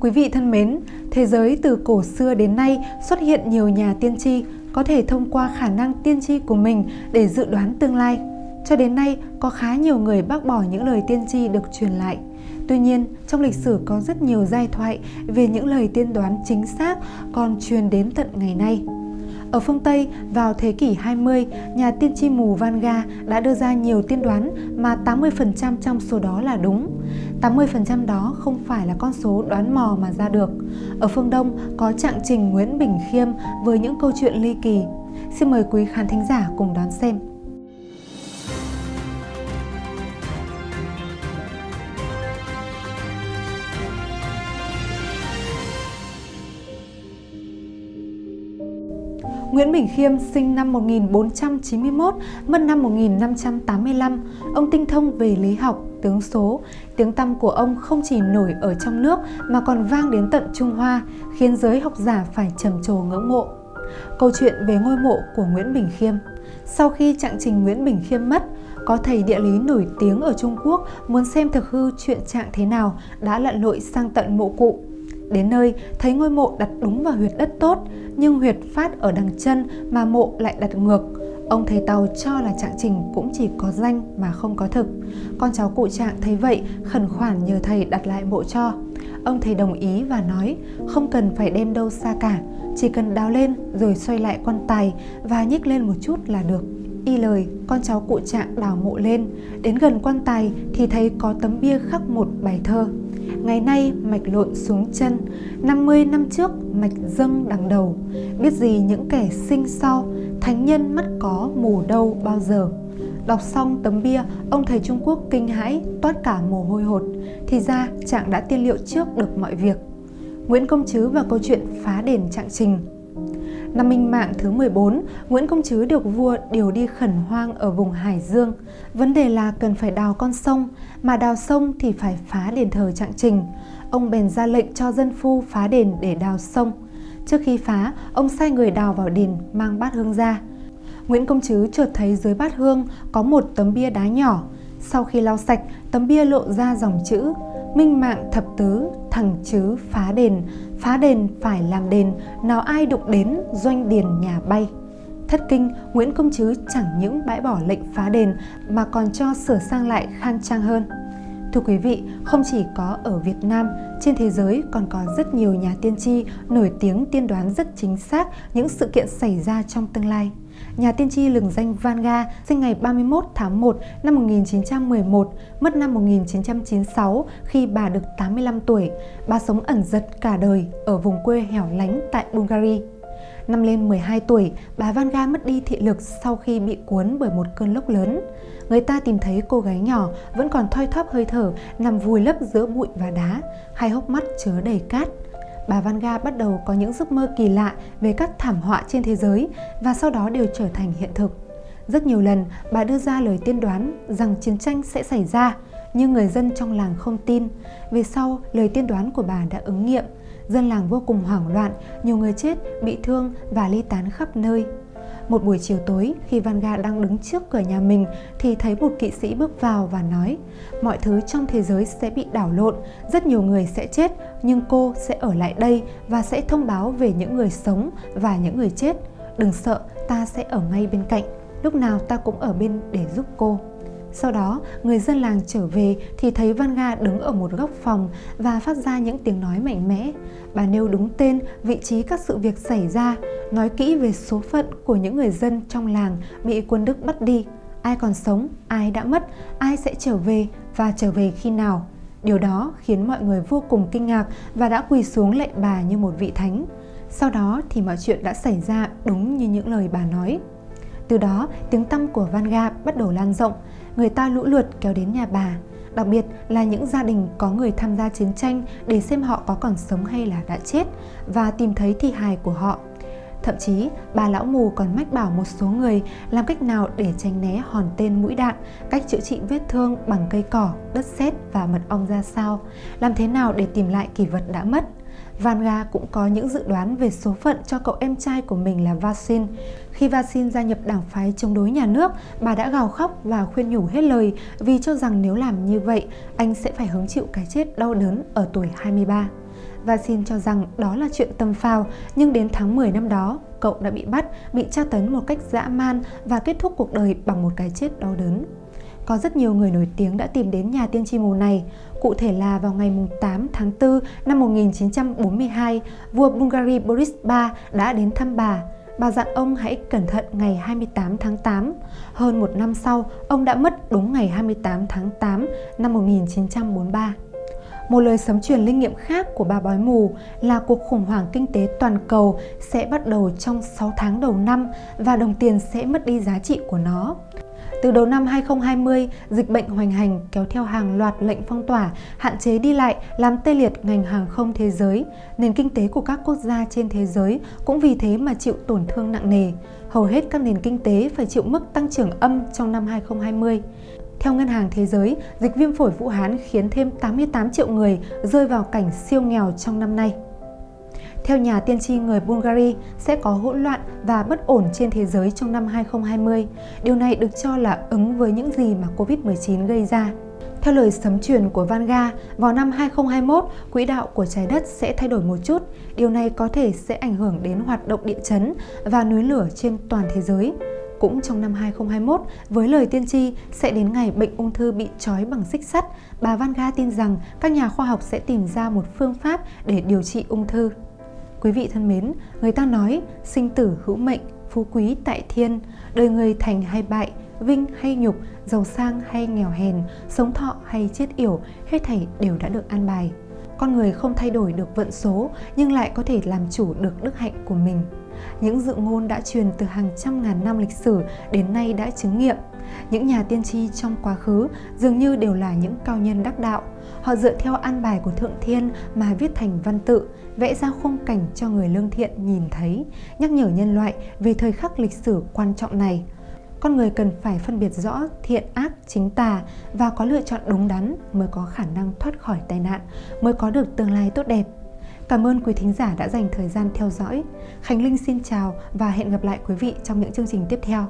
Quý vị thân mến, thế giới từ cổ xưa đến nay xuất hiện nhiều nhà tiên tri có thể thông qua khả năng tiên tri của mình để dự đoán tương lai. Cho đến nay, có khá nhiều người bác bỏ những lời tiên tri được truyền lại. Tuy nhiên, trong lịch sử có rất nhiều giai thoại về những lời tiên đoán chính xác còn truyền đến tận ngày nay. Ở phương Tây, vào thế kỷ 20, nhà tiên tri mù Vanga đã đưa ra nhiều tiên đoán mà 80% trong số đó là đúng. 80% đó không phải là con số đoán mò mà ra được. Ở phương Đông có trạng trình Nguyễn Bình Khiêm với những câu chuyện ly kỳ. Xin mời quý khán thính giả cùng đón xem. Nguyễn Bình Khiêm sinh năm 1491, mất năm 1585. Ông tinh thông về lý học, tướng số. Tiếng tăm của ông không chỉ nổi ở trong nước mà còn vang đến tận Trung Hoa, khiến giới học giả phải trầm trồ ngưỡng mộ. Câu chuyện về ngôi mộ của Nguyễn Bình Khiêm Sau khi trạng trình Nguyễn Bình Khiêm mất, có thầy địa lý nổi tiếng ở Trung Quốc muốn xem thực hư chuyện trạng thế nào đã lặn lội sang tận mộ cụ. Đến nơi, thấy ngôi mộ đặt đúng vào huyệt đất tốt, nhưng huyệt phát ở đằng chân mà mộ lại đặt ngược. Ông thầy Tàu cho là trạng trình cũng chỉ có danh mà không có thực. Con cháu cụ trạng thấy vậy khẩn khoản nhờ thầy đặt lại mộ cho. Ông thầy đồng ý và nói không cần phải đem đâu xa cả, chỉ cần đào lên rồi xoay lại quan tài và nhích lên một chút là được. Y lời, con cháu cụ trạng đào mộ lên, đến gần quan tài thì thấy có tấm bia khắc một bài thơ. Ngày nay mạch lộn xuống chân, 50 năm trước mạch dâng đằng đầu. Biết gì những kẻ sinh sau, thánh nhân mất có mù đâu bao giờ. Đọc xong tấm bia, ông thầy Trung Quốc kinh hãi, toát cả mồ hôi hột. Thì ra chàng đã tiên liệu trước được mọi việc. Nguyễn Công Trứ và câu chuyện phá đền trạng trình Năm Minh Mạng thứ 14, Nguyễn Công Trứ được vua điều đi khẩn hoang ở vùng Hải Dương. Vấn đề là cần phải đào con sông, mà đào sông thì phải phá đền thờ trạng trình. Ông bèn ra lệnh cho dân phu phá đền để đào sông. Trước khi phá, ông sai người đào vào đền mang bát hương ra. Nguyễn Công Trứ chợt thấy dưới bát hương có một tấm bia đá nhỏ. Sau khi lau sạch, tấm bia lộ ra dòng chữ Minh mạng thập tứ, thằng chứ phá đền, phá đền phải làm đền, nào ai đụng đến doanh điền nhà bay. Thất kinh, Nguyễn Công Trứ chẳng những bãi bỏ lệnh phá đền mà còn cho sửa sang lại khang trang hơn. Thưa quý vị, không chỉ có ở Việt Nam, trên thế giới còn có rất nhiều nhà tiên tri nổi tiếng tiên đoán rất chính xác những sự kiện xảy ra trong tương lai. Nhà tiên tri lừng danh Vanga sinh ngày 31 tháng 1 năm 1911, mất năm 1996 khi bà được 85 tuổi. Bà sống ẩn giật cả đời ở vùng quê hẻo lánh tại Bulgaria. Năm lên 12 tuổi, bà Vanga mất đi thị lực sau khi bị cuốn bởi một cơn lốc lớn. Người ta tìm thấy cô gái nhỏ vẫn còn thoi thóp hơi thở, nằm vùi lấp giữa bụi và đá, hai hốc mắt chứa đầy cát bà Vanga bắt đầu có những giấc mơ kỳ lạ về các thảm họa trên thế giới và sau đó đều trở thành hiện thực. Rất nhiều lần, bà đưa ra lời tiên đoán rằng chiến tranh sẽ xảy ra, nhưng người dân trong làng không tin. Về sau, lời tiên đoán của bà đã ứng nghiệm. Dân làng vô cùng hoảng loạn, nhiều người chết, bị thương và ly tán khắp nơi. Một buổi chiều tối, khi Vanga đang đứng trước cửa nhà mình thì thấy một kỵ sĩ bước vào và nói Mọi thứ trong thế giới sẽ bị đảo lộn, rất nhiều người sẽ chết, nhưng cô sẽ ở lại đây và sẽ thông báo về những người sống và những người chết. Đừng sợ, ta sẽ ở ngay bên cạnh, lúc nào ta cũng ở bên để giúp cô. Sau đó, người dân làng trở về thì thấy Vanga đứng ở một góc phòng và phát ra những tiếng nói mạnh mẽ. Bà nêu đúng tên, vị trí các sự việc xảy ra, nói kỹ về số phận của những người dân trong làng bị quân Đức bắt đi. Ai còn sống, ai đã mất, ai sẽ trở về và trở về khi nào. Điều đó khiến mọi người vô cùng kinh ngạc và đã quỳ xuống lạy bà như một vị thánh. Sau đó thì mọi chuyện đã xảy ra đúng như những lời bà nói. Từ đó, tiếng tăm của Vanga bắt đầu lan rộng, người ta lũ lượt kéo đến nhà bà, đặc biệt là những gia đình có người tham gia chiến tranh để xem họ có còn sống hay là đã chết và tìm thấy thi hài của họ. Thậm chí, bà lão mù còn mách bảo một số người làm cách nào để tránh né hòn tên mũi đạn, cách chữa trị vết thương bằng cây cỏ, đất sét và mật ong ra sao, làm thế nào để tìm lại kỷ vật đã mất. Vanga cũng có những dự đoán về số phận cho cậu em trai của mình là Vasin. Khi Vasin gia nhập đảng phái chống đối nhà nước, bà đã gào khóc và khuyên nhủ hết lời vì cho rằng nếu làm như vậy, anh sẽ phải hứng chịu cái chết đau đớn ở tuổi 23. Vasin cho rằng đó là chuyện tâm phào, nhưng đến tháng 10 năm đó, cậu đã bị bắt, bị tra tấn một cách dã man và kết thúc cuộc đời bằng một cái chết đau đớn. Có rất nhiều người nổi tiếng đã tìm đến nhà tiên tri mù này. Cụ thể là vào ngày 8 tháng 4 năm 1942, vua Bulgaria Boris III đã đến thăm bà. Bà dặn ông hãy cẩn thận ngày 28 tháng 8. Hơn một năm sau, ông đã mất đúng ngày 28 tháng 8 năm 1943. Một lời sấm truyền linh nghiệm khác của bà bói mù là cuộc khủng hoảng kinh tế toàn cầu sẽ bắt đầu trong 6 tháng đầu năm và đồng tiền sẽ mất đi giá trị của nó. Từ đầu năm 2020, dịch bệnh hoành hành kéo theo hàng loạt lệnh phong tỏa, hạn chế đi lại, làm tê liệt ngành hàng không thế giới. Nền kinh tế của các quốc gia trên thế giới cũng vì thế mà chịu tổn thương nặng nề. Hầu hết các nền kinh tế phải chịu mức tăng trưởng âm trong năm 2020. Theo Ngân hàng Thế giới, dịch viêm phổi Vũ Hán khiến thêm 88 triệu người rơi vào cảnh siêu nghèo trong năm nay. Theo nhà tiên tri người Bulgaria, sẽ có hỗn loạn và bất ổn trên thế giới trong năm 2020. Điều này được cho là ứng với những gì mà Covid-19 gây ra. Theo lời sấm truyền của Vanga, vào năm 2021, quỹ đạo của trái đất sẽ thay đổi một chút. Điều này có thể sẽ ảnh hưởng đến hoạt động địa chấn và núi lửa trên toàn thế giới. Cũng trong năm 2021, với lời tiên tri sẽ đến ngày bệnh ung thư bị trói bằng xích sắt, bà Vanga tin rằng các nhà khoa học sẽ tìm ra một phương pháp để điều trị ung thư. Quý vị thân mến, người ta nói sinh tử hữu mệnh, phú quý tại thiên, đời người thành hay bại, vinh hay nhục, giàu sang hay nghèo hèn, sống thọ hay chết yểu, hết thảy đều đã được an bài. Con người không thay đổi được vận số nhưng lại có thể làm chủ được đức hạnh của mình. Những dự ngôn đã truyền từ hàng trăm ngàn năm lịch sử đến nay đã chứng nghiệm. Những nhà tiên tri trong quá khứ dường như đều là những cao nhân đắc đạo. Họ dựa theo an bài của Thượng Thiên mà viết thành văn tự, vẽ ra khung cảnh cho người lương thiện nhìn thấy, nhắc nhở nhân loại về thời khắc lịch sử quan trọng này. Con người cần phải phân biệt rõ thiện ác chính tà và có lựa chọn đúng đắn mới có khả năng thoát khỏi tai nạn, mới có được tương lai tốt đẹp. Cảm ơn quý thính giả đã dành thời gian theo dõi. Khánh Linh xin chào và hẹn gặp lại quý vị trong những chương trình tiếp theo.